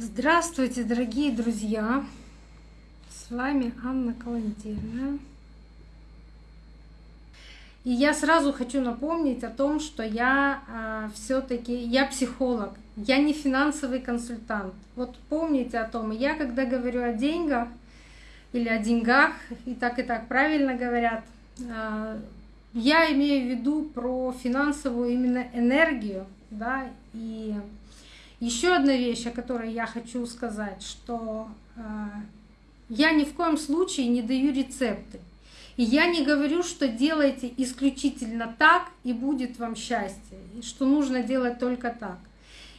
Здравствуйте, дорогие друзья! С вами Анна Калантирная. И я сразу хочу напомнить о том, что я а, все-таки я психолог, я не финансовый консультант. Вот помните о том, я когда говорю о деньгах или о деньгах, и так и так правильно говорят, э, я имею в виду про финансовую именно энергию, да, и еще одна вещь, о которой я хочу сказать, что э, я ни в коем случае не даю рецепты. И я не говорю, что делайте исключительно так, и будет вам счастье, и что нужно делать только так.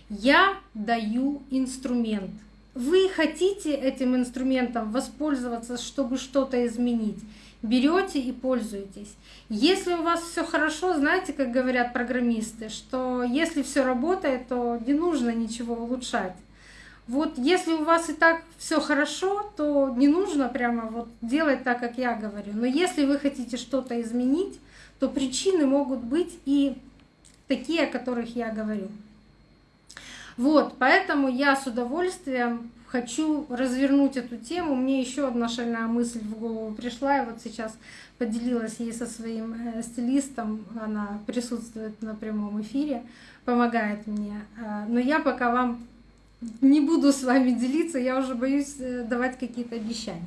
Я даю инструмент. Вы хотите этим инструментом воспользоваться, чтобы что-то изменить берете и пользуетесь. Если у вас все хорошо, знаете, как говорят программисты, что если все работает, то не нужно ничего улучшать. Вот если у вас и так все хорошо, то не нужно прямо вот делать так, как я говорю. Но если вы хотите что-то изменить, то причины могут быть и такие, о которых я говорю. Вот, поэтому я с удовольствием хочу развернуть эту тему. Мне еще одна шальная мысль в голову пришла, и вот сейчас поделилась ей со своим э, стилистом. Она присутствует на прямом эфире, помогает мне. А, но я пока вам не буду с вами делиться, я уже боюсь э, давать какие-то обещания.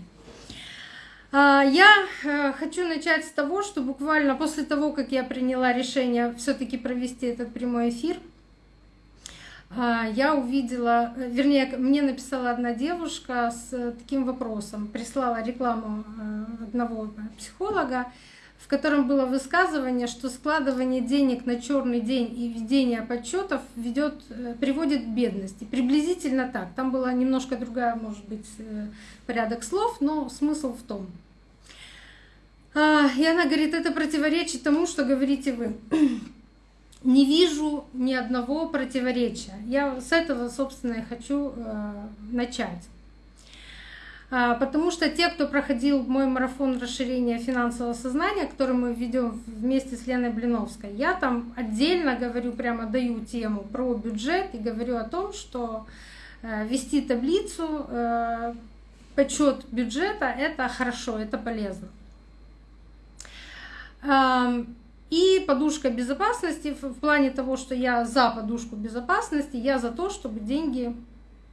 А, я э, хочу начать с того, что буквально после того, как я приняла решение все-таки провести этот прямой эфир, я увидела, э, вернее, мне написала одна девушка с э, таким вопросом, прислала рекламу э, одного психолога, в котором было высказывание, что складывание денег на черный день и ведение подсчетов ведет, приводит к бедности. Приблизительно так. Там была немножко другая, может быть, порядок слов, но смысл в том. А, и она говорит, это противоречит тому, что говорите вы не вижу ни одного противоречия. Я с этого, собственно, и хочу э, начать. А, потому что те, кто проходил мой марафон расширения финансового сознания, который мы ведем вместе с Леной Блиновской, я там отдельно говорю, прямо даю тему про бюджет и говорю о том, что э, вести таблицу, э, подсчет бюджета — это хорошо, это полезно. И подушка безопасности в плане того, что я за подушку безопасности, я за то, чтобы деньги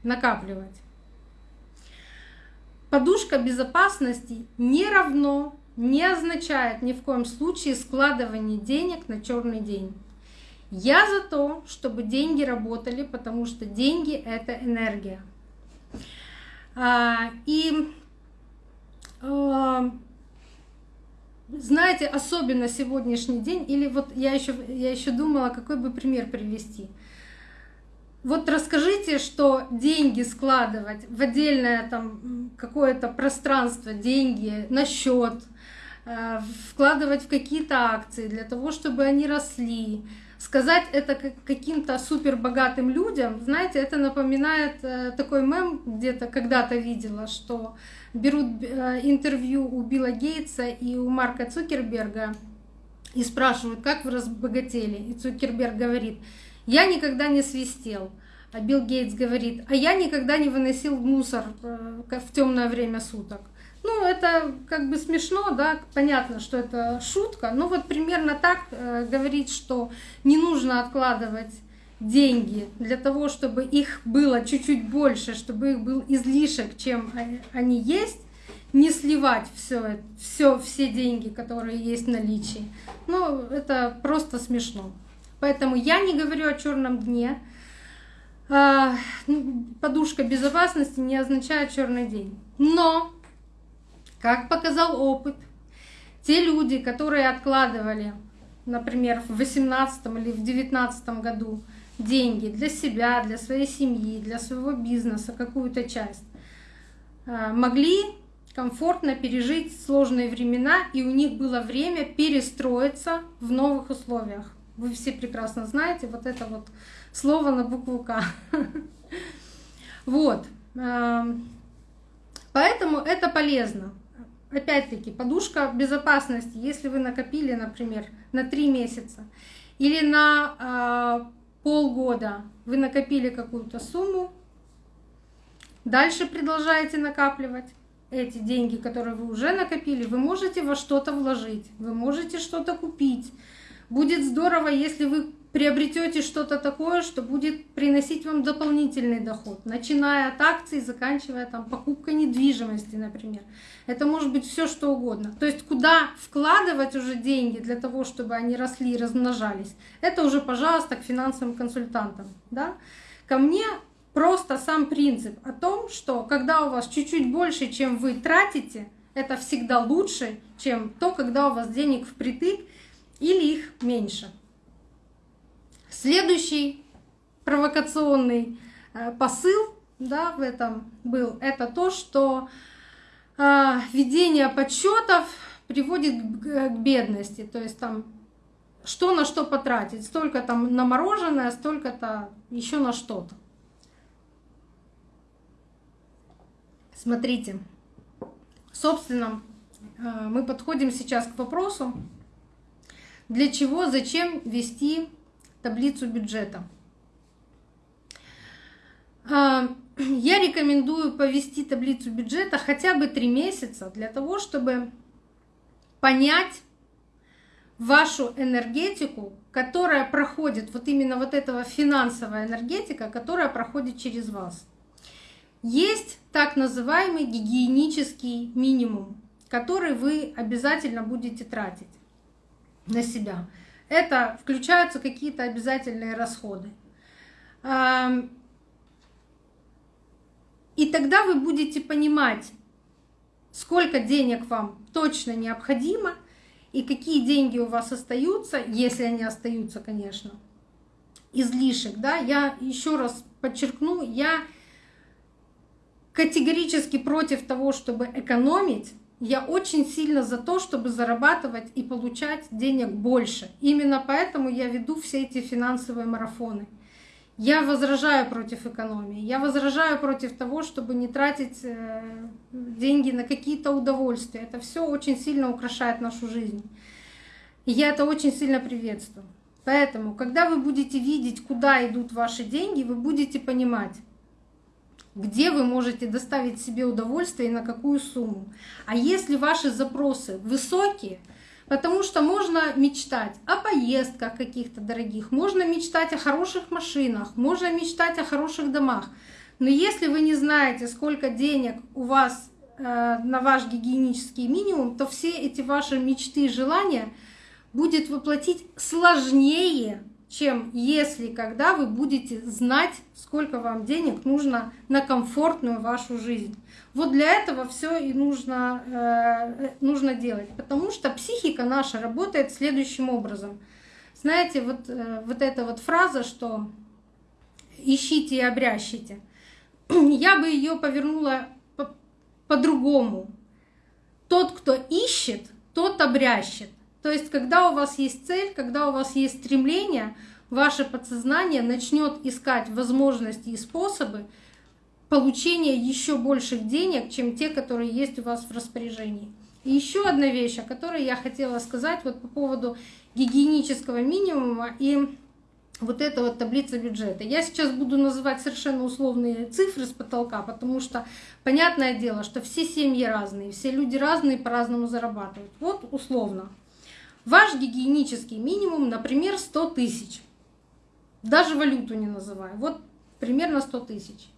накапливать. Подушка безопасности не равно, не означает ни в коем случае складывание денег на черный день. Я за то, чтобы деньги работали, потому что деньги — это энергия. А, и а, знаете, особенно сегодняшний день, или вот я еще, я еще думала, какой бы пример привести. Вот расскажите, что деньги складывать в отдельное там какое-то пространство, деньги на счет, э, вкладывать в какие-то акции для того, чтобы они росли, сказать это каким-то супер богатым людям, знаете, это напоминает э, такой мем, где-то когда-то видела, что берут э, интервью у Билла Гейтса и у Марка Цукерберга и спрашивают, как вы разбогатели. И Цукерберг говорит, я никогда не свистел. А Билл Гейтс говорит, а я никогда не выносил мусор э, в темное время суток. Ну, это как бы смешно, да, понятно, что это шутка, но вот примерно так э, говорить, что не нужно откладывать деньги для того, чтобы их было чуть-чуть больше, чтобы их был излишек, чем они есть, не сливать все, все, все деньги, которые есть в наличии. Ну, это просто смешно. Поэтому я не говорю о черном дне. А, ну, подушка безопасности не означает черный день. Но, как показал опыт, те люди, которые откладывали, например, в 2018 или в 2019 году деньги для себя, для своей семьи, для своего бизнеса, какую-то часть, а, могли комфортно пережить сложные времена, и у них было время перестроиться в новых условиях. Вы все прекрасно знаете вот это вот слово на букву К. Вот. А, поэтому это полезно. Опять-таки, подушка безопасности, если вы накопили, например, на три месяца или на а, полгода вы накопили какую-то сумму, Дальше продолжаете накапливать эти деньги, которые вы уже накопили, вы можете во что-то вложить, вы можете что-то купить. Будет здорово, если вы приобретете что-то такое, что будет приносить вам дополнительный доход, начиная от акций, заканчивая там покупкой недвижимости, например. Это может быть все что угодно. То есть куда вкладывать уже деньги для того, чтобы они росли и размножались, это уже, пожалуйста, к финансовым консультантам. Да? Ко мне просто сам принцип о том, что когда у вас чуть-чуть больше, чем вы тратите, это всегда лучше, чем то, когда у вас денег впритык или их меньше. Следующий провокационный э, посыл да, в этом был, это то, что э, ведение подсчетов приводит к бедности. То есть там что на что потратить, столько там на мороженое, столько-то еще на что-то. Смотрите, собственно, э, мы подходим сейчас к вопросу, для чего, зачем вести таблицу бюджета. А, я рекомендую повести таблицу бюджета хотя бы три месяца для того, чтобы понять вашу энергетику, которая проходит, вот именно вот этого финансовая энергетика, которая проходит через вас. Есть так называемый гигиенический минимум, который вы обязательно будете тратить на себя это включаются какие-то обязательные расходы. И тогда вы будете понимать, сколько денег вам точно необходимо и какие деньги у вас остаются, если они остаются, конечно, излишек. Да? Я еще раз подчеркну, я категорически против того, чтобы экономить, я очень сильно за то, чтобы зарабатывать и получать денег больше. Именно поэтому я веду все эти финансовые марафоны. Я возражаю против экономии. Я возражаю против того, чтобы не тратить э, деньги на какие-то удовольствия. Это все очень сильно украшает нашу жизнь. И я это очень сильно приветствую. Поэтому, когда вы будете видеть, куда идут ваши деньги, вы будете понимать, где вы можете доставить себе удовольствие и на какую сумму. А если ваши запросы высокие, потому что можно мечтать о поездках каких-то дорогих, можно мечтать о хороших машинах, можно мечтать о хороших домах. Но если вы не знаете, сколько денег у вас э, на ваш гигиенический минимум, то все эти ваши мечты и желания будет воплотить сложнее, чем если когда вы будете знать, сколько вам денег нужно на комфортную вашу жизнь. Вот для этого все и нужно, э, нужно делать, потому что психика наша работает следующим образом. Знаете, вот, э, вот эта вот фраза, что ищите и обрящите, я бы ее повернула по-другому. По тот, кто ищет, тот обрящет. То есть, когда у вас есть цель, когда у вас есть стремление, ваше подсознание начнет искать возможности и способы получения еще больших денег, чем те, которые есть у вас в распоряжении. И еще одна вещь, о которой я хотела сказать вот по поводу гигиенического минимума и вот эта вот таблица бюджета. Я сейчас буду называть совершенно условные цифры с потолка, потому что понятное дело, что все семьи разные, все люди разные по-разному зарабатывают. Вот условно. Ваш гигиенический минимум, например, 100 тысяч. Даже валюту не называю. Вот примерно 100 тысяч.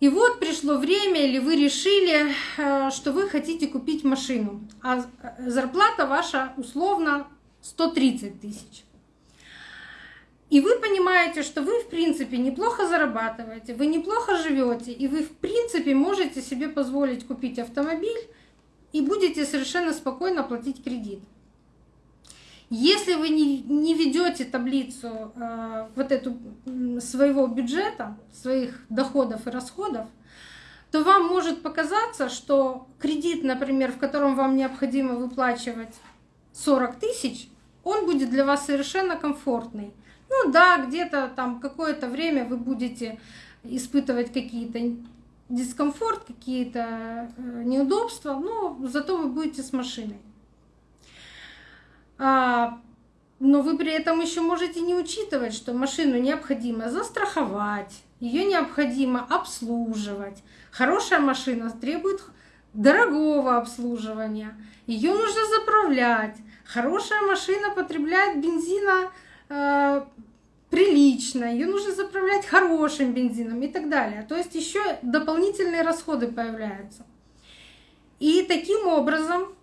И вот пришло время, или вы решили, э, что вы хотите купить машину, а зарплата ваша условно 130 тысяч. И вы понимаете, что вы, в принципе, неплохо зарабатываете, вы неплохо живете, и вы, в принципе, можете себе позволить купить автомобиль и будете совершенно спокойно платить кредит. Если вы не, не ведете таблицу э, вот эту своего бюджета, своих доходов и расходов, то вам может показаться, что кредит, например, в котором вам необходимо выплачивать 40 тысяч, он будет для вас совершенно комфортный. Ну да, где-то там какое-то время вы будете испытывать какие-то дискомфорт, какие-то э, неудобства, но зато вы будете с машиной. А, но вы при этом еще можете не учитывать, что машину необходимо застраховать, ее необходимо обслуживать. Хорошая машина требует дорогого обслуживания, ее нужно заправлять. Хорошая машина потребляет бензина э, прилично, ее нужно заправлять хорошим бензином и так далее. То есть еще дополнительные расходы появляются. И таким образом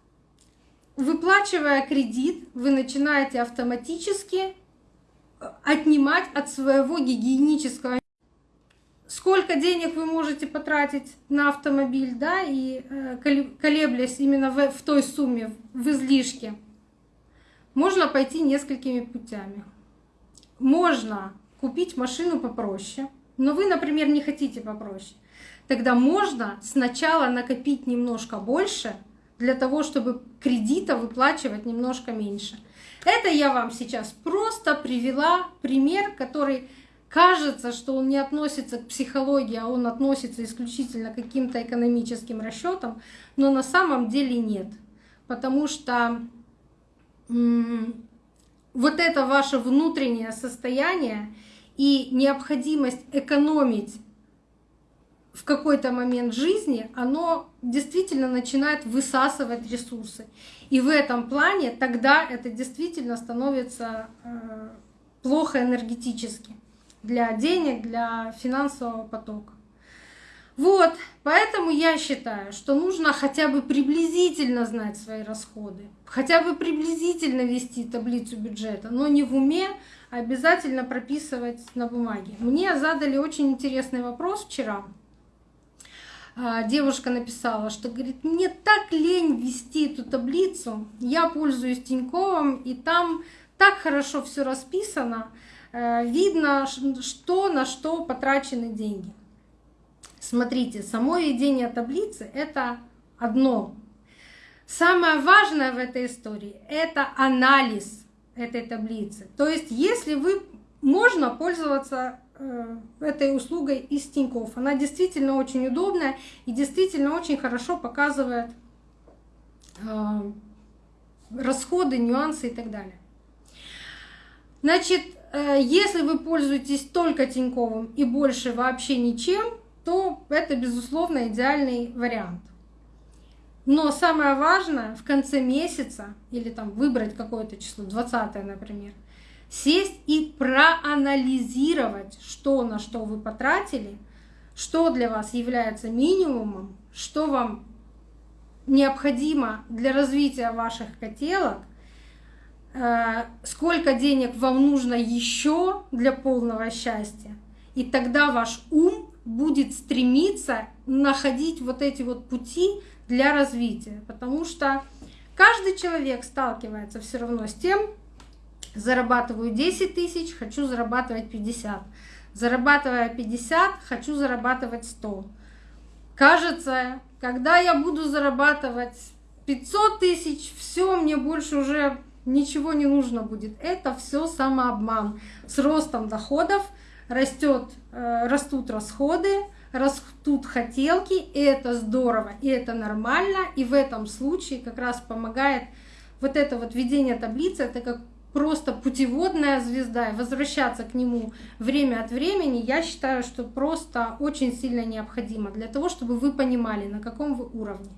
выплачивая кредит, вы начинаете автоматически э, отнимать от своего гигиенического сколько денег вы можете потратить на автомобиль, да, и э, колеблясь именно в, в той сумме, в излишке, можно пойти несколькими путями. Можно купить машину попроще, но вы, например, не хотите попроще. Тогда можно сначала накопить немножко больше – для того, чтобы кредита выплачивать немножко меньше. Это я вам сейчас просто привела пример, который кажется, что он не относится к психологии, а он относится исключительно к каким-то экономическим расчетам, но на самом деле нет. Потому что вот это ваше внутреннее состояние и необходимость экономить в какой-то момент жизни оно действительно начинает высасывать ресурсы. И в этом плане тогда это действительно становится э, плохо энергетически для денег, для финансового потока. Вот, поэтому я считаю, что нужно хотя бы приблизительно знать свои расходы, хотя бы приблизительно вести таблицу бюджета, но не в уме, а обязательно прописывать на бумаге. Мне задали очень интересный вопрос вчера. А, девушка написала, что говорит, мне так лень вести эту таблицу, я пользуюсь Тиньковым, и там так хорошо все расписано, э, видно, что на что потрачены деньги. Смотрите, само ведение таблицы — это одно. Самое важное в этой истории — это анализ этой таблицы. То есть если вы можно пользоваться этой услугой из Тинькофф. Она действительно очень удобная и действительно очень хорошо показывает э, расходы, нюансы и так далее. Значит, э, если вы пользуетесь только Тиньковым и больше вообще ничем, то это, безусловно, идеальный вариант. Но самое важное в конце месяца, или там выбрать какое-то число, 20 например, сесть и проанализировать, что на что вы потратили, что для вас является минимумом, что вам необходимо для развития ваших котелок, э, сколько денег вам нужно еще для полного счастья. И тогда ваш ум будет стремиться находить вот эти вот пути для развития. Потому что каждый человек сталкивается все равно с тем, зарабатываю 10 тысяч, хочу зарабатывать 50. Зарабатывая 50, хочу зарабатывать 100. Кажется, когда я буду зарабатывать 500 тысяч, все, мне больше уже ничего не нужно будет. Это все самообман. С ростом доходов растет, э, растут расходы, растут хотелки, и это здорово, и это нормально, и в этом случае как раз помогает вот это вот ведение таблицы, это как просто путеводная звезда, и возвращаться к нему время от времени, я считаю, что просто очень сильно необходимо для того, чтобы вы понимали, на каком вы уровне.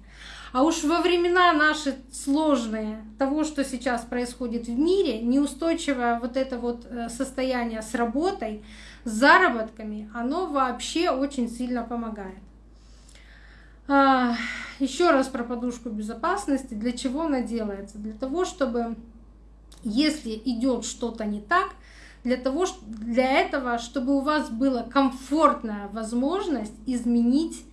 А уж во времена наши сложные, того, что сейчас происходит в мире, неустойчивое вот это вот э, состояние с работой, с заработками, оно вообще очень сильно помогает. А, Еще раз про подушку безопасности. Для чего она делается? Для того, чтобы если идет что-то не так, для, того, для этого, чтобы у вас была комфортная возможность изменить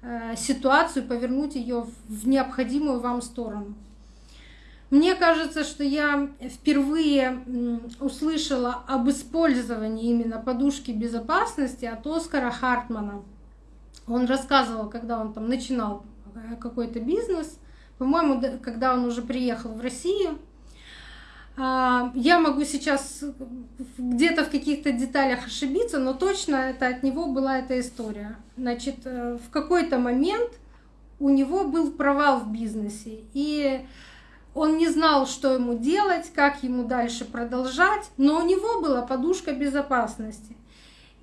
э, ситуацию, повернуть ее в необходимую вам сторону. Мне кажется, что я впервые услышала об использовании именно подушки безопасности от Оскара Хартмана. Он рассказывал, когда он там начинал э, какой-то бизнес, по-моему, когда он уже приехал в Россию, я могу сейчас где-то в каких-то деталях ошибиться, но точно это от него была эта история. Значит, э, в какой-то момент у него был провал в бизнесе, и он не знал, что ему делать, как ему дальше продолжать, но у него была подушка безопасности.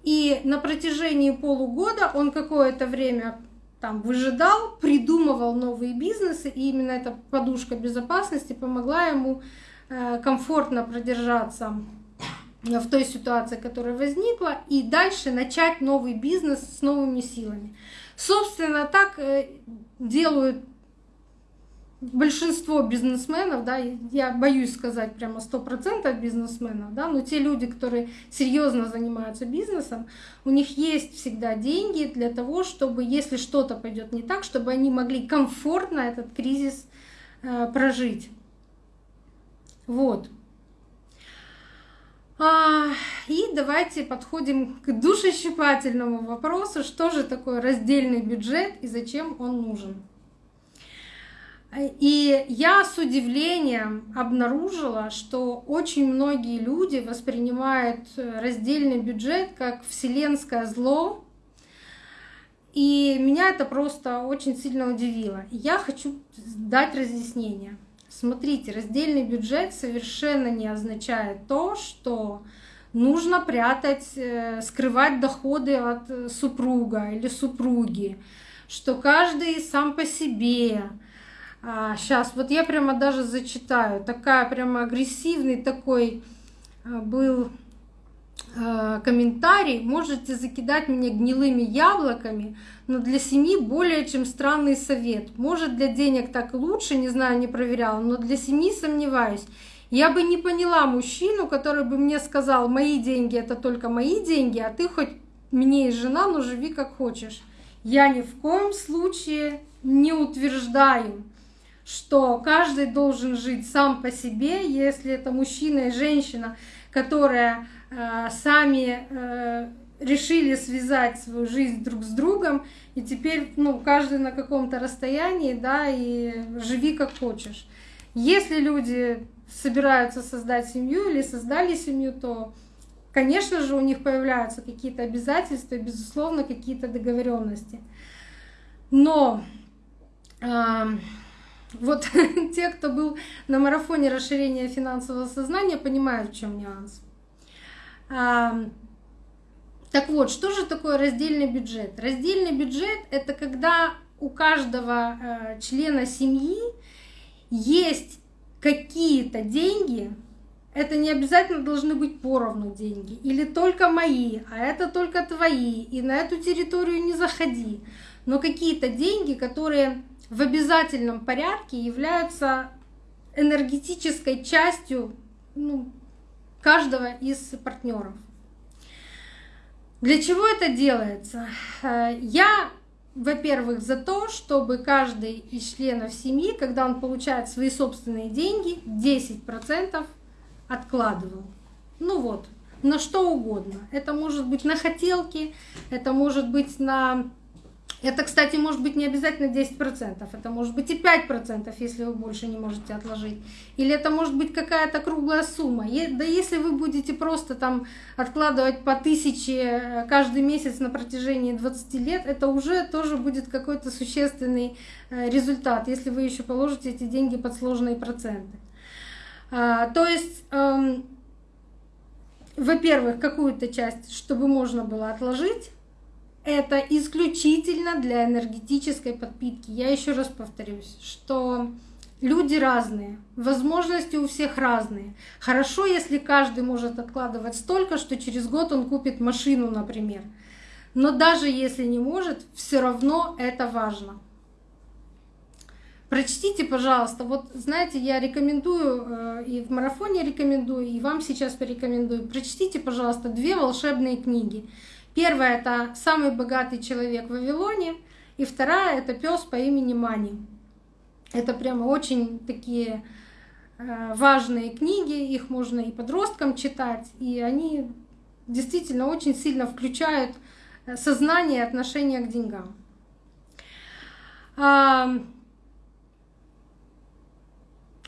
И на протяжении полугода он какое-то время там выжидал, придумывал новые бизнесы, и именно эта подушка безопасности помогла ему комфортно продержаться в той ситуации, которая возникла, и дальше начать новый бизнес с новыми силами. Собственно, так э, делают большинство бизнесменов, да, я боюсь сказать прямо сто процентов бизнесменов, да, но те люди, которые серьезно занимаются бизнесом, у них есть всегда деньги для того, чтобы, если что-то пойдет не так, чтобы они могли комфортно этот кризис э, прожить. Вот. А, и давайте подходим к душещипательному вопросу, что же такое раздельный бюджет и зачем он нужен. И я с удивлением обнаружила, что очень многие люди воспринимают раздельный бюджет как вселенское зло. И меня это просто очень сильно удивило. Я хочу дать разъяснение. Смотрите, раздельный бюджет совершенно не означает то, что нужно прятать, э, скрывать доходы от э, супруга или супруги, что каждый сам по себе, а, сейчас, вот я прямо даже зачитаю. Такая прямо агрессивный такой а, был а, комментарий. Можете закидать меня гнилыми яблоками, но для семьи более чем странный совет. Может, для денег так лучше, не знаю, не проверяла, но для семьи сомневаюсь. Я бы не поняла мужчину, который бы мне сказал, мои деньги это только мои деньги, а ты хоть мне и жена, но живи как хочешь. Я ни в коем случае не утверждаю, что каждый должен жить сам по себе, если это мужчина и женщина, которые э, сами э, решили связать свою жизнь друг с другом, и теперь ну, каждый на каком-то расстоянии, да, и живи как хочешь. Если люди собираются создать семью или создали семью, то, конечно же, у них появляются какие-то обязательства, безусловно, какие-то договоренности. Но э, вот те, кто был на марафоне расширения финансового сознания, понимают, в чем нюанс. Так вот, что же такое раздельный бюджет? Раздельный бюджет — это когда у каждого э, члена семьи есть какие-то деньги, это не обязательно должны быть поровну деньги, или только мои, а это только твои, и на эту территорию не заходи. Но какие-то деньги, которые в обязательном порядке являются энергетической частью ну, каждого из партнеров. Для чего это делается? Я, во-первых, за то, чтобы каждый из членов семьи, когда он получает свои собственные деньги, 10% откладывал. Ну вот, на что угодно. Это может быть на хотелки, это может быть на это, кстати, может быть не обязательно 10%, это может быть и 5%, если вы больше не можете отложить. Или это может быть какая-то круглая сумма. Да если вы будете просто там откладывать по тысяче э, каждый месяц на протяжении 20 лет, это уже тоже будет какой-то существенный э, результат, если вы еще положите эти деньги под сложные проценты. А, то есть, эм, во-первых, какую-то часть, чтобы можно было отложить, это исключительно для энергетической подпитки. Я еще раз повторюсь, что люди разные, возможности у всех разные. Хорошо, если каждый может откладывать столько, что через год он купит машину, например. Но даже если не может, все равно это важно. Прочтите, пожалуйста, вот знаете, я рекомендую, э, и в марафоне рекомендую, и вам сейчас порекомендую. Прочтите, пожалуйста, две волшебные книги. Первая — это «Самый богатый человек в Вавилоне», и вторая — это «Пес по имени Мани». Это прямо очень такие э, важные книги, их можно и подросткам читать, и они действительно очень сильно включают э, сознание и отношение к деньгам.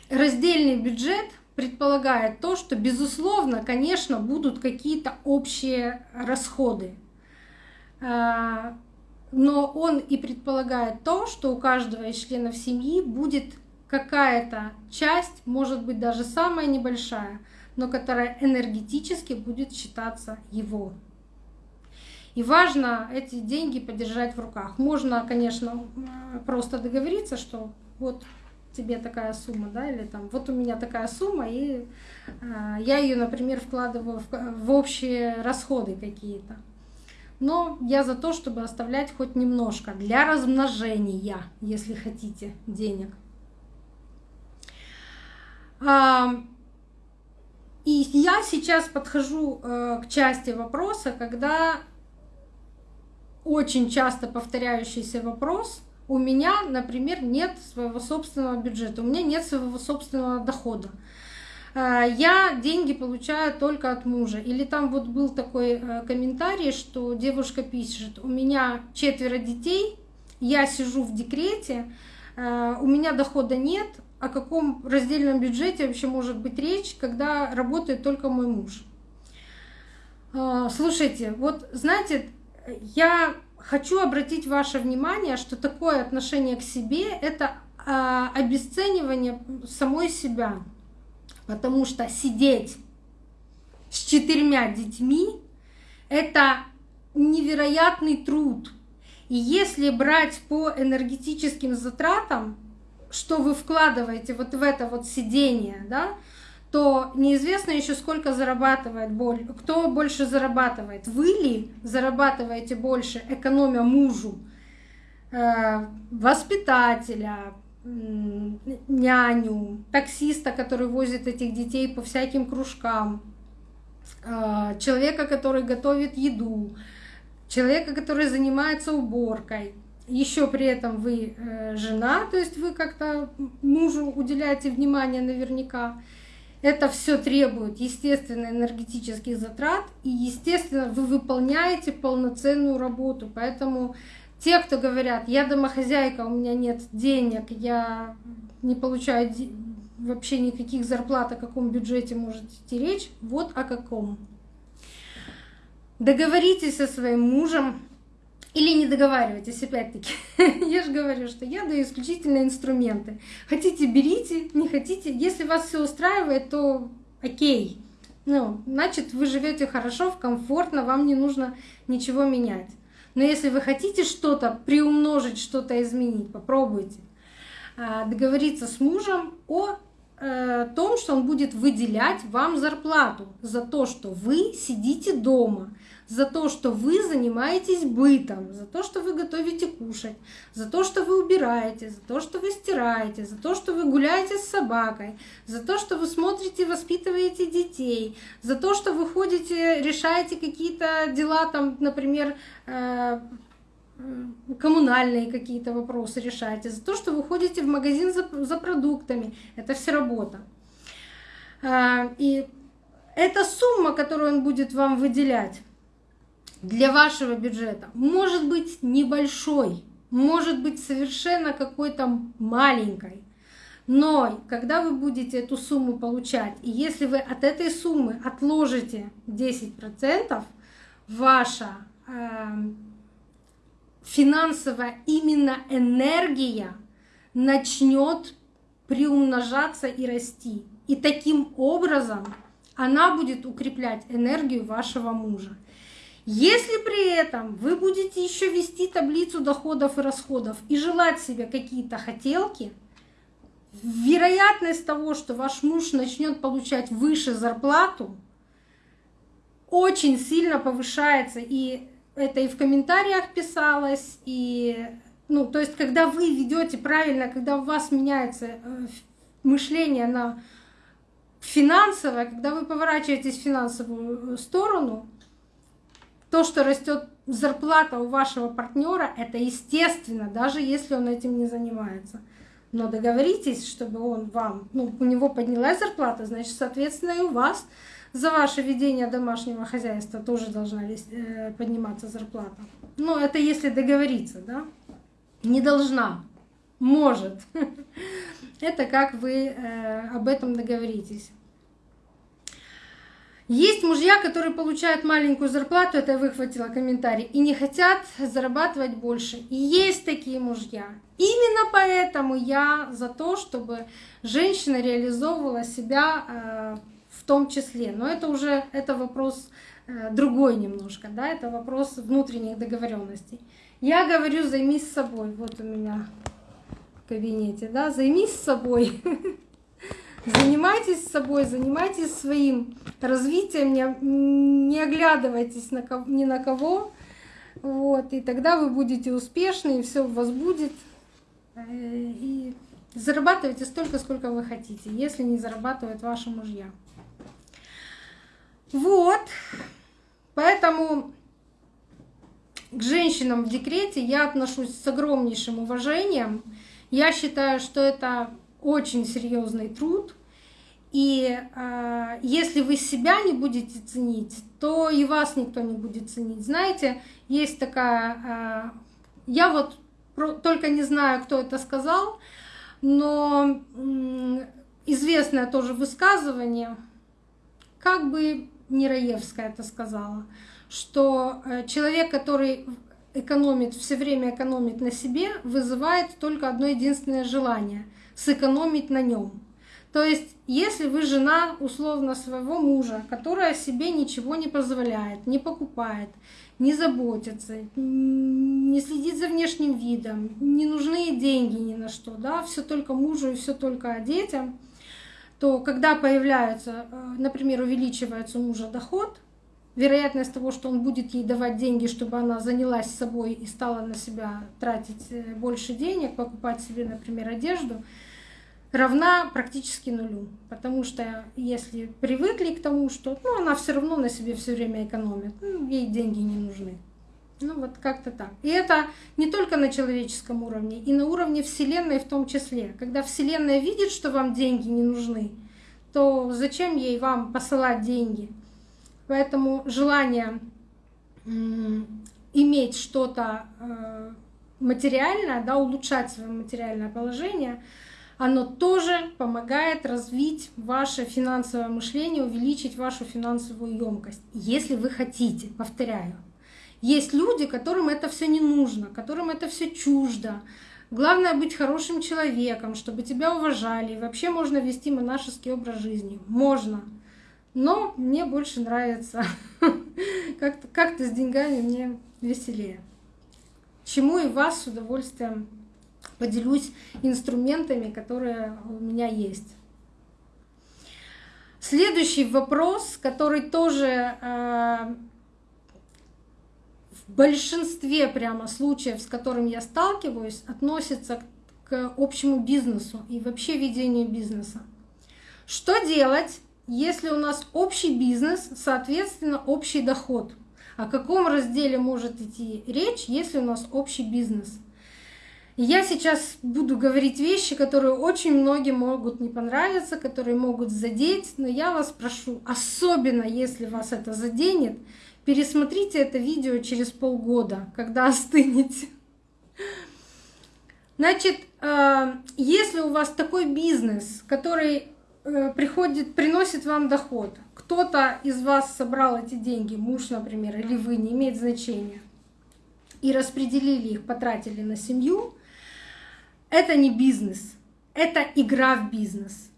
Раздельный бюджет предполагает то, что, безусловно, конечно, будут какие-то общие расходы. А, но он и предполагает то, что у каждого из членов семьи будет какая-то часть, может быть даже самая небольшая, но которая энергетически будет считаться его. И важно эти деньги подержать в руках. Можно, конечно, просто договориться, что вот тебе такая сумма, да, или там вот у меня такая сумма, и э, я ее, например, вкладываю в, в общие расходы какие-то. Но я за то, чтобы оставлять хоть немножко для размножения, если хотите, денег. А, и я сейчас подхожу э, к части вопроса, когда очень часто повторяющийся вопрос. У меня, например, нет своего собственного бюджета, у меня нет своего собственного дохода. А, я деньги получаю только от мужа. Или там вот был такой э, комментарий, что девушка пишет, у меня четверо детей, я сижу в декрете, э, у меня дохода нет, о каком раздельном бюджете вообще может быть речь, когда работает только мой муж. А, слушайте, вот знаете, я хочу обратить ваше внимание, что такое отношение к себе — это а, обесценивание самой себя. Потому что сидеть с четырьмя детьми — это невероятный труд. И если брать по энергетическим затратам, что вы вкладываете вот в это вот сидение, да, то неизвестно еще сколько зарабатывает боль. Кто больше зарабатывает? Вы ли зарабатываете больше, экономя мужу, э, воспитателя, няню, таксиста, который возит этих детей по всяким кружкам, э, человека, который готовит еду, человека, который занимается уборкой. Еще при этом вы э, жена, то есть вы как-то мужу уделяете внимание наверняка. Это все требует, естественно, энергетических затрат, и, естественно, вы выполняете полноценную работу. Поэтому те, кто говорят, я домохозяйка, у меня нет денег, я не получаю вообще никаких зарплат, о каком бюджете может идти речь, вот о каком. Договоритесь со своим мужем, или не договаривайтесь, опять-таки. я же говорю, что я даю исключительно инструменты. Хотите, берите, не хотите. Если вас все устраивает, то окей. Ну, значит, вы живете хорошо, комфортно, вам не нужно ничего менять. Но если вы хотите что-то приумножить, что-то изменить, попробуйте. А, договориться с мужем о э, том, что он будет выделять вам зарплату за то, что вы сидите дома, за то, что вы занимаетесь бытом, за то, что вы готовите кушать, за то, что вы убираете, за то, что вы стираете, за то, что вы гуляете с собакой, за то, что вы смотрите, воспитываете детей, за то, что вы ходите, решаете какие-то дела, там, например, э, коммунальные какие-то вопросы решаете, за то, что вы ходите в магазин за, за продуктами. Это все работа. Э, и эта сумма, которую он будет вам выделять, для вашего бюджета может быть небольшой, может быть совершенно какой-то маленькой. Но когда вы будете эту сумму получать, и если вы от этой суммы отложите 10%, ваша э, финансовая именно энергия начнет приумножаться и расти. И таким образом она будет укреплять энергию вашего мужа. Если при этом вы будете еще вести таблицу доходов и расходов и желать себе какие-то хотелки, вероятность того, что ваш муж начнет получать выше зарплату, очень сильно повышается. И это и в комментариях писалось, и ну, то есть, когда вы ведете правильно, когда у вас меняется э, мышление на финансовое, когда вы поворачиваетесь в финансовую э, сторону, то, что растет зарплата у вашего партнера, это естественно, даже если он этим не занимается. Но договоритесь, чтобы он вам, ну, у него поднялась зарплата, значит, соответственно, и у вас за ваше ведение домашнего хозяйства тоже должна э, подниматься зарплата. Ну, это если договориться, да? Не должна, может. Это как вы э, об этом договоритесь. Есть мужья, которые получают маленькую зарплату, это я выхватила комментарий, и не хотят зарабатывать больше. И есть такие мужья. Именно поэтому я за то, чтобы женщина реализовывала себя э, в том числе. Но это уже это вопрос э, другой немножко, да, это вопрос внутренних договоренностей. Я говорю, займись собой. Вот у меня в кабинете, да, займись собой. Занимайтесь собой, занимайтесь своим развитием, не, не оглядывайтесь ни на кого. Вот, и тогда вы будете успешны, и все у вас будет. Э, и зарабатывайте столько, сколько вы хотите, если не зарабатывают ваши мужья. Вот. Поэтому к женщинам в декрете я отношусь с огромнейшим уважением. Я считаю, что это очень серьезный труд. И э, если вы себя не будете ценить, то и вас никто не будет ценить. Знаете, есть такая... Э, я вот про, только не знаю, кто это сказал, но э, известное тоже высказывание, как бы Нераевская это сказала, что э, человек, который экономит, все время экономит на себе, вызывает только одно единственное желание — сэкономить на нем. То есть, если вы жена условно своего мужа, которая себе ничего не позволяет, не покупает, не заботится, не следит за внешним видом, не нужны деньги ни на что, да, все только мужу и все только детям, то когда появляется, э, например, увеличивается у мужа доход, вероятность того, что он будет ей давать деньги, чтобы она занялась собой и стала на себя тратить э, больше денег, покупать себе, например, одежду, равна практически нулю. Потому что если привыкли к тому, что ну, она все равно на себе все время экономит, ну, ей деньги не нужны. Ну вот как-то так. И это не только на человеческом уровне, и на уровне Вселенной в том числе. Когда Вселенная видит, что вам деньги не нужны, то зачем ей вам посылать деньги? Поэтому желание иметь что-то э, материальное, да, улучшать свое материальное положение — оно тоже помогает развить ваше финансовое мышление, увеличить вашу финансовую емкость, если вы хотите, повторяю. Есть люди, которым это все не нужно, которым это все чуждо. Главное быть хорошим человеком, чтобы тебя уважали. И вообще можно вести монашеский образ жизни. Можно. Но мне больше нравится. Как-то как с деньгами мне веселее. Чему и вас с удовольствием поделюсь инструментами, которые у меня есть. Следующий вопрос, который тоже э, в большинстве прямо случаев, с которым я сталкиваюсь, относится к общему бизнесу и вообще ведению бизнеса. Что делать, если у нас общий бизнес, соответственно, общий доход? О каком разделе может идти речь, если у нас общий бизнес? Я сейчас буду говорить вещи, которые очень многим могут не понравиться, которые могут задеть, но я вас прошу, особенно если вас это заденет, пересмотрите это видео через полгода, когда остынете. Значит, э, если у вас такой бизнес, который э, приходит, приносит вам доход, кто-то из вас собрал эти деньги, муж, например, или вы, не имеет значения, и распределили их, потратили на семью, это не бизнес, это игра в бизнес.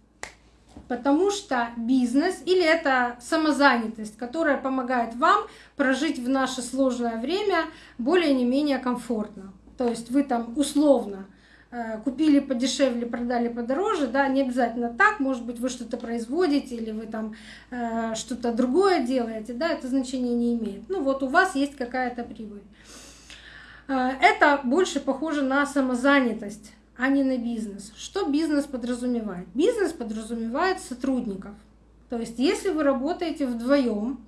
Потому что бизнес или это самозанятость, которая помогает вам прожить в наше сложное время более не менее комфортно. То есть вы там условно э, купили подешевле, продали подороже, да, не обязательно так, может быть, вы что-то производите или вы там э, что-то другое делаете, да, это значение не имеет. Ну вот у вас есть какая-то прибыль. Э, это больше похоже на самозанятость а не на бизнес. Что бизнес подразумевает? Бизнес подразумевает сотрудников. То есть если вы работаете вдвоем,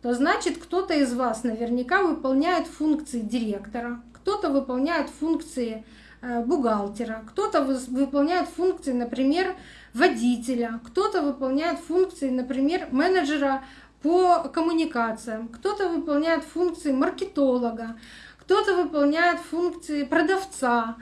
то значит кто-то из вас наверняка выполняет функции директора, кто-то выполняет функции э, бухгалтера, кто-то выполняет функции, например, водителя, кто-то выполняет функции, например, менеджера по коммуникациям, кто-то выполняет функции маркетолога, кто-то выполняет функции продавца,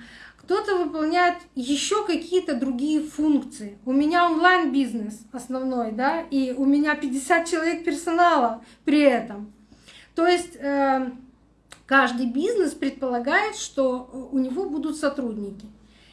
кто-то выполняет еще какие-то другие функции. У меня онлайн-бизнес основной, да, и у меня 50 человек персонала при этом. То есть э, каждый бизнес предполагает, что у него будут сотрудники.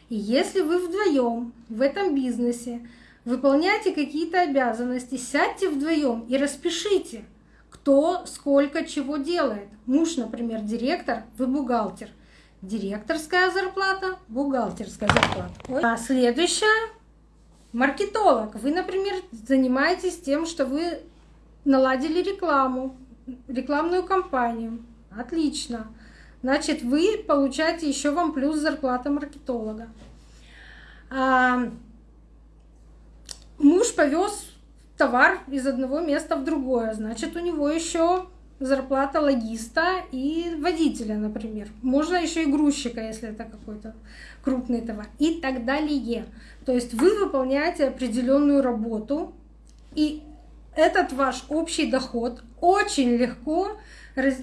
И если вы вдвоем в этом бизнесе выполняете какие-то обязанности, сядьте вдвоем и распишите, кто сколько чего делает. Муж, например, директор, вы бухгалтер – директорская зарплата, бухгалтерская зарплата. А следующая — маркетолог. Вы, например, занимаетесь тем, что вы наладили рекламу, рекламную кампанию. Отлично. Значит, вы получаете еще вам плюс зарплата маркетолога. А, муж повез товар из одного места в другое, значит, у него еще зарплата логиста и водителя, например. Можно еще и грузчика, если это какой-то крупный товар и так далее. То есть вы выполняете определенную работу, и этот ваш общий доход очень легко,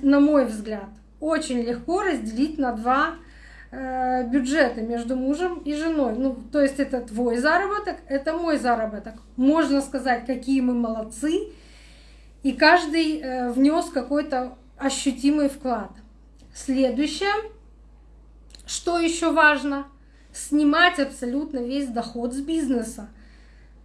на мой взгляд, очень легко разделить на два э, бюджета между мужем и женой. Ну, то есть это твой заработок, это мой заработок. Можно сказать, какие мы молодцы, и каждый э, внес какой-то ощутимый вклад. Следующее, что еще важно, снимать абсолютно весь доход с бизнеса.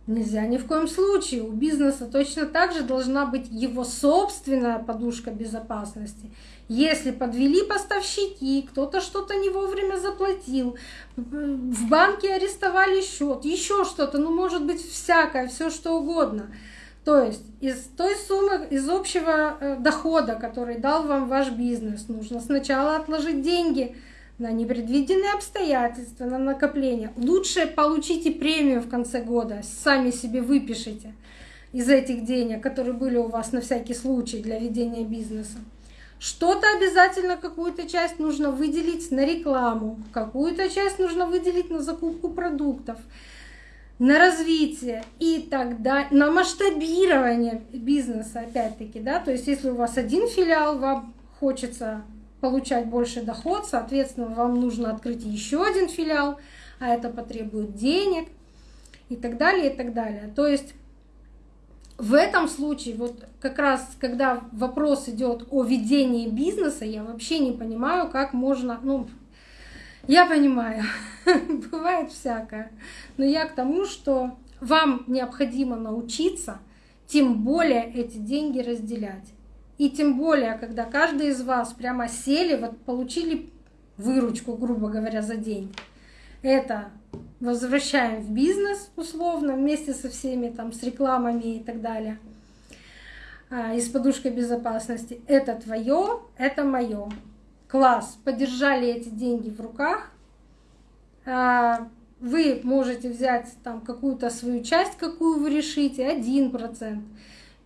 Нельзя ни в коем случае. У бизнеса точно так же должна быть его собственная подушка безопасности. Если подвели поставщики, кто-то что-то не вовремя заплатил, в банке арестовали счет, еще что-то, ну может быть всякое, все что угодно – то есть из той суммы, из общего э, дохода, который дал вам ваш бизнес, нужно сначала отложить деньги на непредвиденные обстоятельства, на накопление. Лучше получите премию в конце года, сами себе выпишите из этих денег, которые были у вас на всякий случай для ведения бизнеса. Что-то обязательно, какую-то часть нужно выделить на рекламу, какую-то часть нужно выделить на закупку продуктов на развитие и тогда на масштабирование бизнеса, опять-таки, да, то есть если у вас один филиал, вам хочется получать больше доход, соответственно, вам нужно открыть еще один филиал, а это потребует денег и так далее, и так далее. То есть в этом случае, вот как раз, когда вопрос идет о ведении бизнеса, я вообще не понимаю, как можно, ну, я понимаю, бывает всякое. Но я к тому, что вам необходимо научиться, тем более эти деньги разделять. И тем более, когда каждый из вас прямо сели, вот получили выручку, грубо говоря, за день. Это возвращаем в бизнес условно вместе со всеми там с рекламами и так далее а, и с подушкой безопасности. Это твое, это мое класс, подержали эти деньги в руках, а, вы можете взять там какую-то свою часть, какую вы решите, 1%,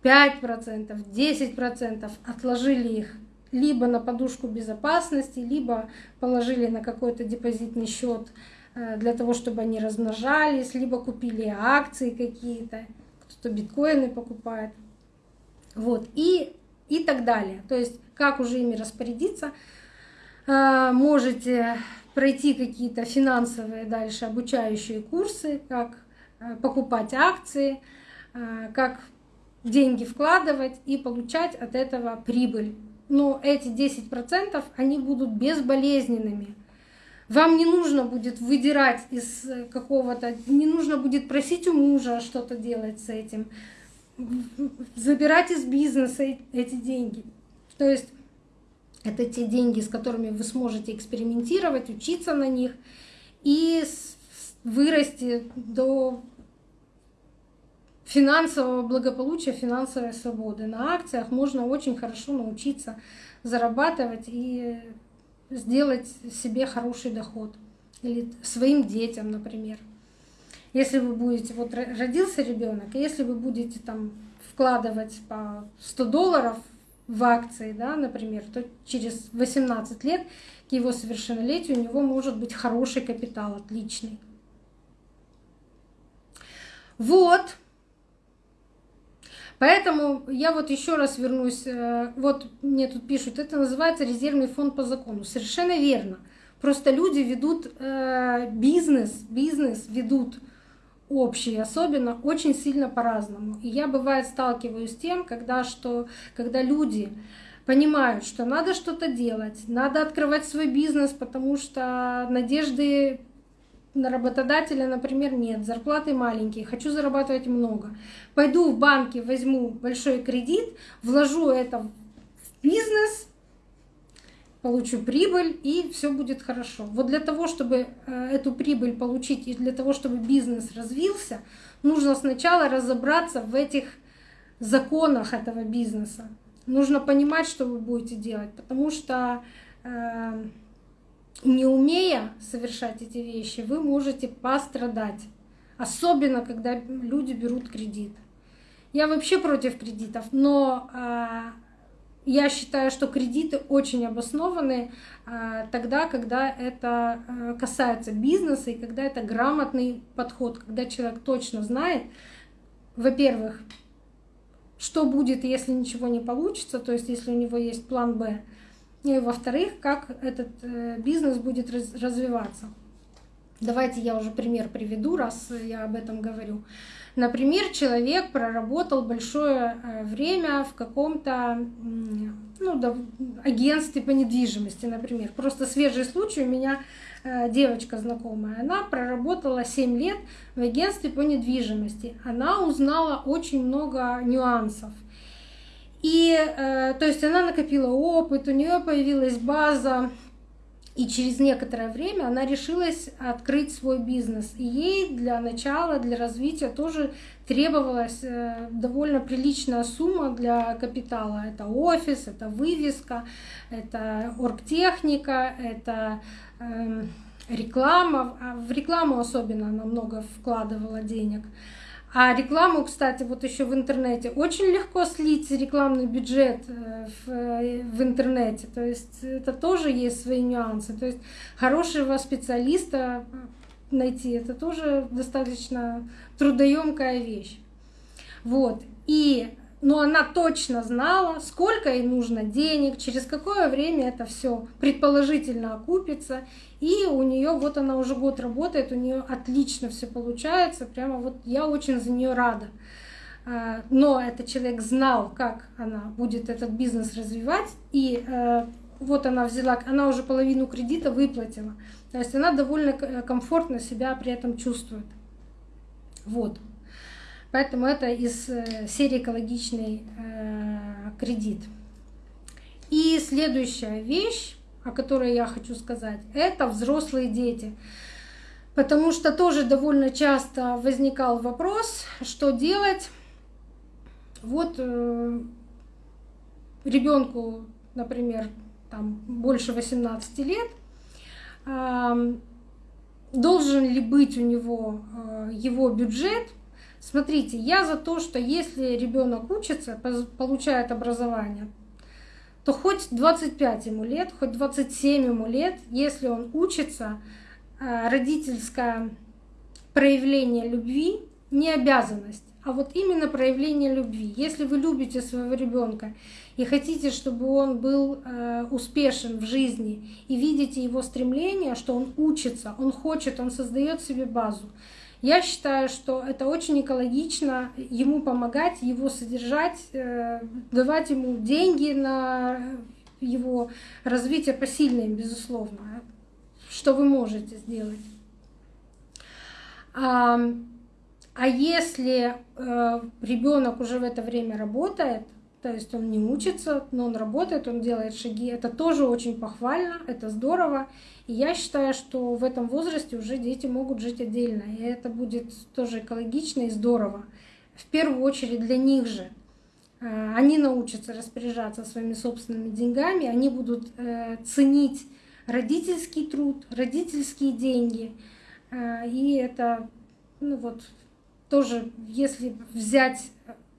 5%, 10%, отложили их либо на подушку безопасности, либо положили на какой-то депозитный счет э, для того, чтобы они размножались, либо купили акции какие-то, кто-то биткоины покупает. Вот, и, и так далее. То есть, как уже ими распорядиться – можете пройти какие-то финансовые дальше обучающие курсы, как а, покупать акции, а, как деньги вкладывать и получать от этого прибыль. Но эти 10% они будут безболезненными. Вам не нужно будет выдирать из какого-то, не нужно будет просить у мужа что-то делать с этим, забирать из бизнеса эти деньги. То есть это те деньги, с которыми вы сможете экспериментировать, учиться на них и вырасти до финансового благополучия, финансовой свободы. На акциях можно очень хорошо научиться зарабатывать и сделать себе хороший доход. Или своим детям, например. Если вы будете, вот родился ребенок, если вы будете там вкладывать по 100 долларов в акции, да, например, то через 18 лет к его совершеннолетию у него может быть хороший капитал, отличный. Вот. Поэтому я вот еще раз вернусь. Э, вот мне тут пишут, это называется резервный фонд по закону. Совершенно верно. Просто люди ведут э, бизнес, бизнес ведут общий, особенно очень сильно по-разному. И я бывает сталкиваюсь с тем, когда, что, когда люди понимают, что надо что-то делать, надо открывать свой бизнес, потому что надежды на работодателя, например, нет, зарплаты маленькие, хочу зарабатывать много. Пойду в банке, возьму большой кредит, вложу это в бизнес, получу прибыль и все будет хорошо. Вот для того, чтобы э, эту прибыль получить и для того, чтобы бизнес развился, нужно сначала разобраться в этих законах этого бизнеса. Нужно понимать, что вы будете делать, потому что э, не умея совершать эти вещи, вы можете пострадать. Особенно, когда люди берут кредит. Я вообще против кредитов, но э, я считаю, что кредиты очень обоснованы а, тогда, когда это а, касается бизнеса и когда это грамотный подход, когда человек точно знает, во-первых, что будет, если ничего не получится, то есть если у него есть план Б, и во-вторых, как этот э, бизнес будет развиваться. Давайте я уже пример приведу, раз я об этом говорю. Например, человек проработал большое э, время в каком-то ну, да, агентстве по недвижимости, например. Просто свежий случай у меня э, девочка знакомая, она проработала 7 лет в агентстве по недвижимости. Она узнала очень много нюансов. И, э, то есть она накопила опыт, у нее появилась база и через некоторое время она решилась открыть свой бизнес. И ей для начала, для развития тоже требовалась э, довольно приличная сумма для капитала. Это офис, это вывеска, это оргтехника, это эм, реклама. А в рекламу особенно она много вкладывала денег. А рекламу, кстати, вот еще в интернете очень легко слить рекламный бюджет э, в, э, в интернете. То есть это тоже есть свои нюансы. То есть хорошего специалиста найти это тоже достаточно трудоемкая вещь. Вот. И но она точно знала, сколько ей нужно денег, через какое время это все предположительно окупится. И у нее вот она уже год работает, у нее отлично все получается. Прямо вот я очень за нее рада. А, но этот человек знал, как она будет этот бизнес развивать, и э, вот она взяла, она уже половину кредита выплатила. То есть она довольно комфортно себя при этом чувствует. Вот. Поэтому это из э, серии экологичный э, кредит. И следующая вещь, о которой я хочу сказать, это взрослые дети. Потому что тоже довольно часто возникал вопрос, что делать. Вот э, ребенку, например, там больше 18 лет, должен ли быть у него его бюджет Смотрите, я за то, что если ребенок учится, получает образование, то хоть 25 ему лет, хоть 27 ему лет, если он учится, э, родительское проявление любви не обязанность, а вот именно проявление любви. Если вы любите своего ребенка и хотите, чтобы он был э, успешен в жизни, и видите его стремление, что он учится, он хочет, он создает себе базу, я считаю, что это очень экологично ему помогать, его содержать, э, давать ему деньги на его развитие посильное, безусловно, что вы можете сделать. А, если э, ребенок уже в это время работает, то есть он не учится, но он работает, он делает шаги. Это тоже очень похвально, это здорово. Я считаю, что в этом возрасте уже дети могут жить отдельно. И это будет тоже экологично и здорово. В первую очередь для них же. Э, они научатся распоряжаться своими собственными деньгами, они будут э, ценить родительский труд, родительские деньги. Э, и это ну вот, тоже, если взять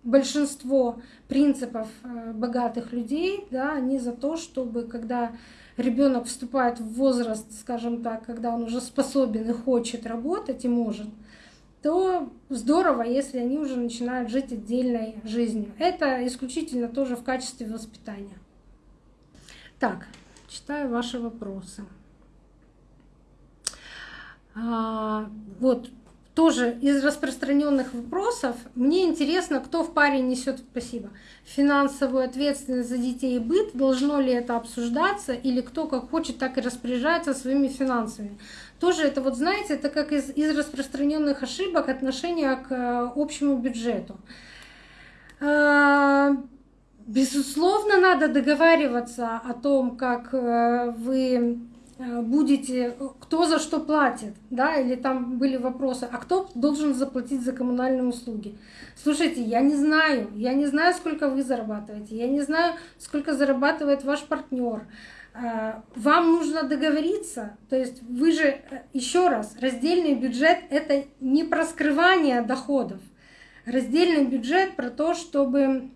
большинство принципов богатых людей, да, они за то, чтобы когда ребенок вступает в возраст, скажем так, когда он уже способен и хочет работать и может, то здорово, если они уже начинают жить отдельной жизнью. Это исключительно тоже в качестве воспитания. Так, читаю ваши вопросы. А, вот тоже из распространенных вопросов. Мне интересно, кто в паре несет, спасибо, финансовую ответственность за детей и быт, должно ли это обсуждаться, или кто как хочет, так и распоряжается своими финансами. Тоже это вот, знаете, это как из, из распространенных ошибок отношения к э, общему бюджету. А, безусловно, надо договариваться о том, как э, вы Э, будете, кто за что платит, да, или там были вопросы, а кто должен заплатить за коммунальные услуги. Слушайте, я не знаю, я не знаю, сколько вы зарабатываете, я не знаю, сколько зарабатывает ваш партнер. Э, вам нужно договориться, то есть вы же, э, еще раз, раздельный бюджет — это не про скрывание доходов. Раздельный бюджет про то, чтобы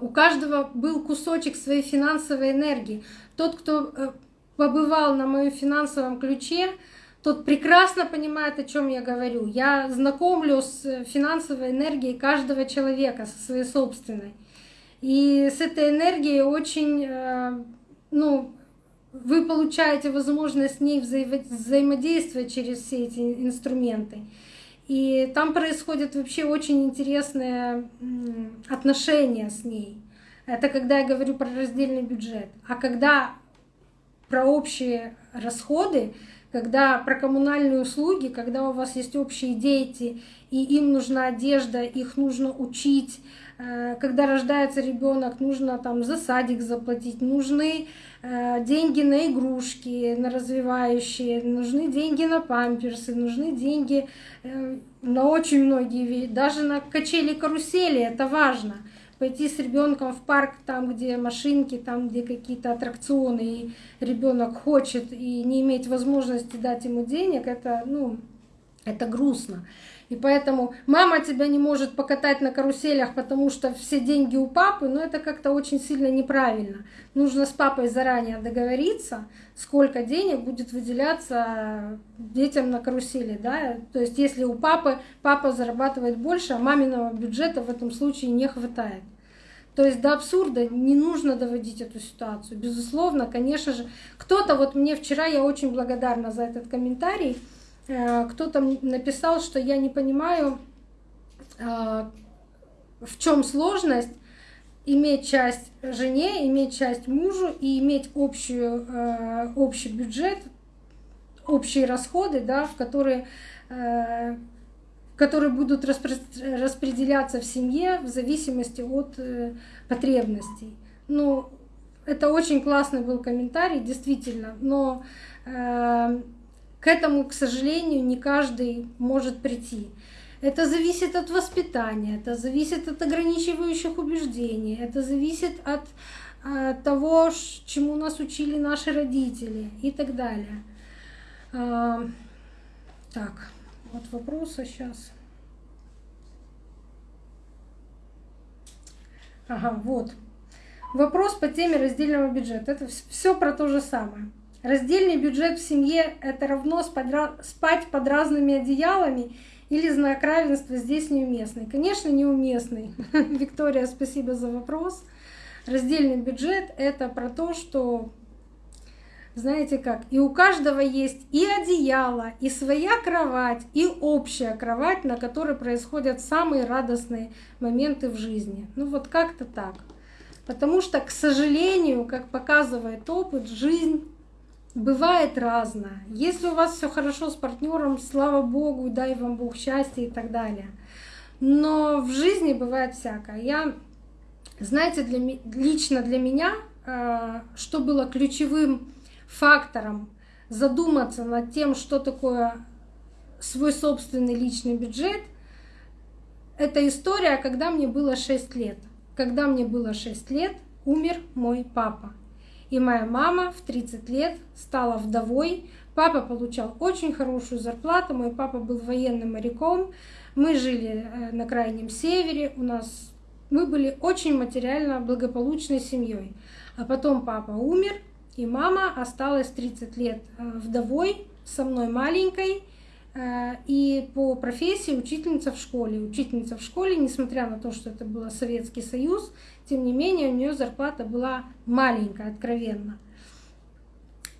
у каждого был кусочек своей финансовой энергии. Тот, кто побывал на моем финансовом ключе, тот прекрасно понимает, о чем я говорю. Я знакомлю с финансовой энергией каждого человека, со своей собственной. И с этой энергией очень, э, ну, вы получаете возможность с ней взаимодействовать через все эти инструменты. И там происходят вообще очень интересные отношения с ней. Это когда я говорю про раздельный бюджет. А когда про общие расходы, когда про коммунальные услуги, когда у вас есть общие дети, и им нужна одежда, их нужно учить, э, когда рождается ребенок, нужно там за садик заплатить, нужны э, деньги на игрушки, на развивающие, нужны деньги на памперсы, нужны деньги э, на очень многие вещи, даже на качели карусели, это важно пойти с ребенком в парк, там, где машинки, там, где какие-то аттракционы, и ребенок хочет и не иметь возможности дать ему денег, это, ну, это грустно. И поэтому мама тебя не может покатать на каруселях, потому что все деньги у папы, но это как-то очень сильно неправильно. Нужно с папой заранее договориться, сколько денег будет выделяться детям на карусели. Да? То есть если у папы папа зарабатывает больше, а маминого бюджета в этом случае не хватает. То есть до абсурда не нужно доводить эту ситуацию. Безусловно, конечно же, кто-то, вот мне вчера, я очень благодарна за этот комментарий, кто-то написал, что я не понимаю, э, в чем сложность иметь часть жене, иметь часть мужу и иметь общую, э, общий бюджет, общие расходы, да, в которые, которые будут распределяться в семье в зависимости от потребностей. Ну, это очень классный был комментарий, действительно, но к этому, к сожалению, не каждый может прийти. Это зависит от воспитания, это зависит от ограничивающих убеждений, это зависит от, от того, чему нас учили наши родители и так далее. А, так, вот вопроса сейчас. Ага, вот. Вопрос по теме раздельного бюджета. Это все про то же самое. Раздельный бюджет в семье — это равно спать под разными одеялами или знак равенства здесь неуместный? Конечно, неуместный. Виктория, спасибо за вопрос. Раздельный бюджет — это про то, что, знаете как, и у каждого есть и одеяло, и своя кровать, и общая кровать, на которой происходят самые радостные моменты в жизни. Ну вот как-то так. Потому что, к сожалению, как показывает опыт, жизнь бывает разное. Если у вас все хорошо с партнером, слава Богу, дай вам Бог счастья и так далее. Но в жизни бывает всякое. Я, знаете, для, лично для меня, э, что было ключевым фактором задуматься над тем, что такое свой собственный личный бюджет, это история, когда мне было 6 лет. Когда мне было 6 лет, умер мой папа. И моя мама в 30 лет стала вдовой. Папа получал очень хорошую зарплату. Мой папа был военным моряком. Мы жили э, на крайнем севере. У нас мы были очень материально благополучной семьей. А потом папа умер, и мама осталась 30 лет э, вдовой, со мной маленькой, и по профессии учительница в школе. Учительница в школе, несмотря на то, что это был Советский Союз, тем не менее, у нее зарплата была маленькая, откровенно.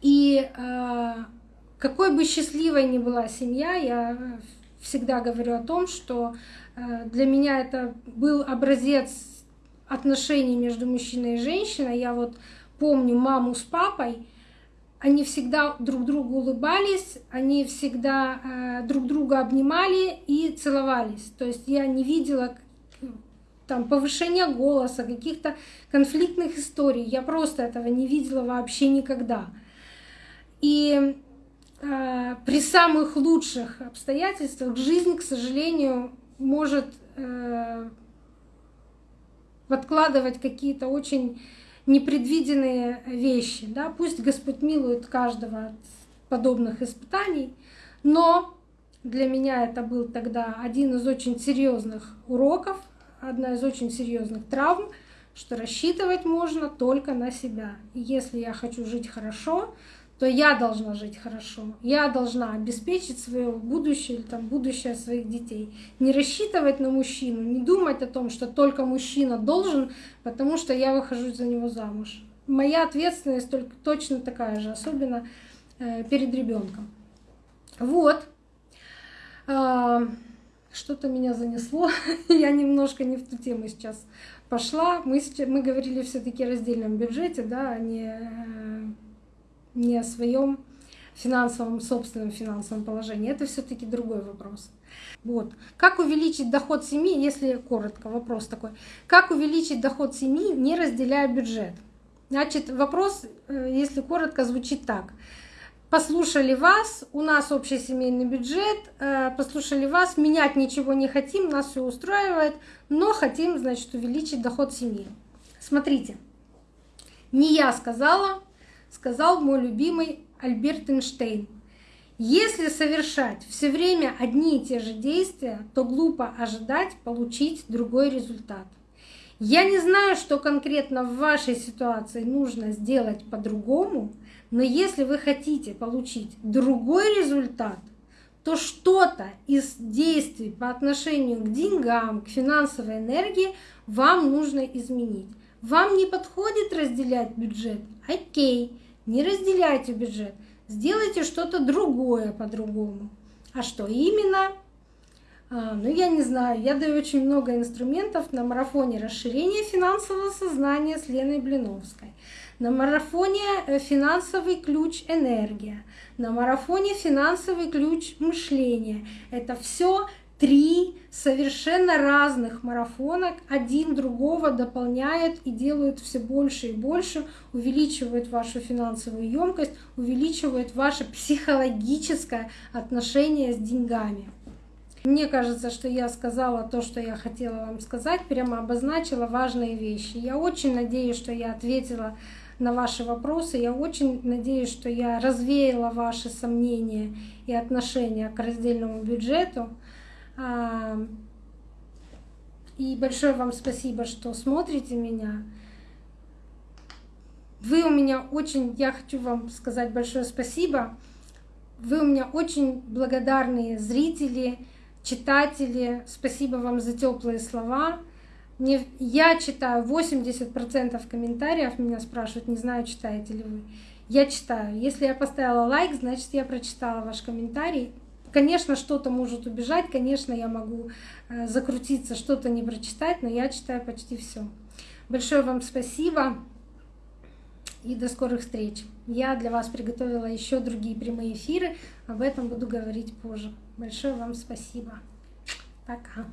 И э, какой бы счастливой ни была семья, я всегда говорю о том, что э, для меня это был образец отношений между мужчиной и женщиной. Я вот помню маму с папой, они всегда друг другу улыбались, они всегда э, друг друга обнимали и целовались. То есть я не видела там повышения голоса, каких-то конфликтных историй. Я просто этого не видела вообще никогда. И э, при самых лучших обстоятельствах жизнь, к сожалению, может э, подкладывать какие-то очень непредвиденные вещи. Да? Пусть Господь милует каждого от подобных испытаний, но для меня это был тогда один из очень серьезных уроков, одна из очень серьезных травм, что рассчитывать можно только на себя. И если я хочу жить хорошо, то я должна жить хорошо. Я должна обеспечить свое будущее или там, будущее своих детей. Не рассчитывать на мужчину, не думать о том, что только мужчина должен, потому что я выхожу за него замуж. Моя ответственность только точно такая же, особенно э, перед ребенком. Вот. Э, что-то меня занесло. я немножко не в ту тему сейчас пошла. Мы, мы говорили все-таки о раздельном бюджете, да, а не э, не о своем финансовом, собственном финансовом положении. Это все-таки другой вопрос. Вот. Как увеличить доход семьи, если коротко, вопрос такой. Как увеличить доход семьи, не разделяя бюджет? Значит, вопрос, э, если коротко, звучит так. Послушали вас, у нас общий семейный бюджет, э, послушали вас, менять ничего не хотим, нас все устраивает, но хотим, значит, увеличить доход семьи. Смотрите, не я сказала, сказал мой любимый Альберт Эйнштейн. Если совершать все время одни и те же действия, то глупо ожидать получить другой результат. Я не знаю, что конкретно в вашей ситуации нужно сделать по-другому, но если вы хотите получить другой результат, то что-то из действий по отношению к деньгам, к финансовой энергии вам нужно изменить. Вам не подходит разделять бюджет? Окей, не разделяйте бюджет, сделайте что-то другое по-другому. А что именно? А, ну, я не знаю, я даю очень много инструментов на марафоне расширения финансового сознания с Леной Блиновской, на марафоне э, финансовый ключ энергия, на марафоне финансовый ключ мышления. Это все три совершенно разных марафона, один другого дополняют и делают все больше и больше, увеличивают вашу финансовую емкость, увеличивают ваше психологическое отношение с деньгами. Мне кажется, что я сказала то, что я хотела вам сказать, прямо обозначила важные вещи. Я очень надеюсь, что я ответила на ваши вопросы. Я очень надеюсь, что я развеяла ваши сомнения и отношения к раздельному бюджету. И большое вам спасибо, что смотрите меня. Вы у меня очень, я хочу вам сказать большое спасибо. Вы у меня очень благодарные зрители, читатели. Спасибо вам за теплые слова. Мне, я читаю 80% комментариев, меня спрашивают, не знаю, читаете ли вы. Я читаю. Если я поставила лайк, значит, я прочитала ваш комментарий. Конечно, что-то может убежать, конечно, я могу э, закрутиться, что-то не прочитать, но я читаю почти все. Большое вам спасибо и до скорых встреч. Я для вас приготовила еще другие прямые эфиры, об этом буду говорить позже. Большое вам спасибо. Пока.